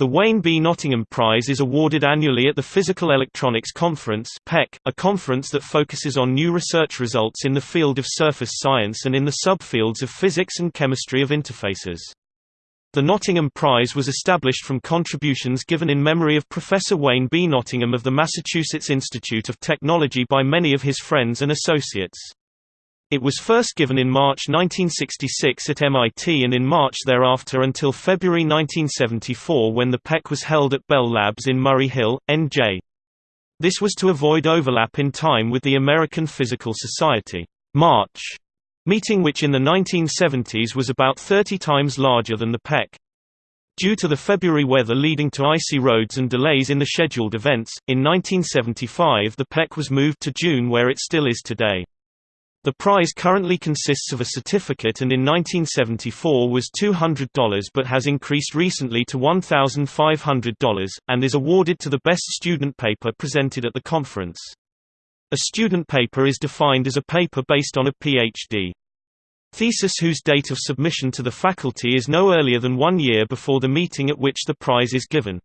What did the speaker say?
The Wayne B. Nottingham Prize is awarded annually at the Physical Electronics Conference a conference that focuses on new research results in the field of surface science and in the subfields of physics and chemistry of interfaces. The Nottingham Prize was established from contributions given in memory of Professor Wayne B. Nottingham of the Massachusetts Institute of Technology by many of his friends and associates. It was first given in March 1966 at MIT and in March thereafter until February 1974 when the PEC was held at Bell Labs in Murray Hill, NJ. This was to avoid overlap in time with the American Physical Society March meeting which in the 1970s was about 30 times larger than the PEC. Due to the February weather leading to icy roads and delays in the scheduled events, in 1975 the PEC was moved to June where it still is today. The prize currently consists of a certificate and in 1974 was $200 but has increased recently to $1,500, and is awarded to the best student paper presented at the conference. A student paper is defined as a paper based on a Ph.D. thesis whose date of submission to the faculty is no earlier than one year before the meeting at which the prize is given.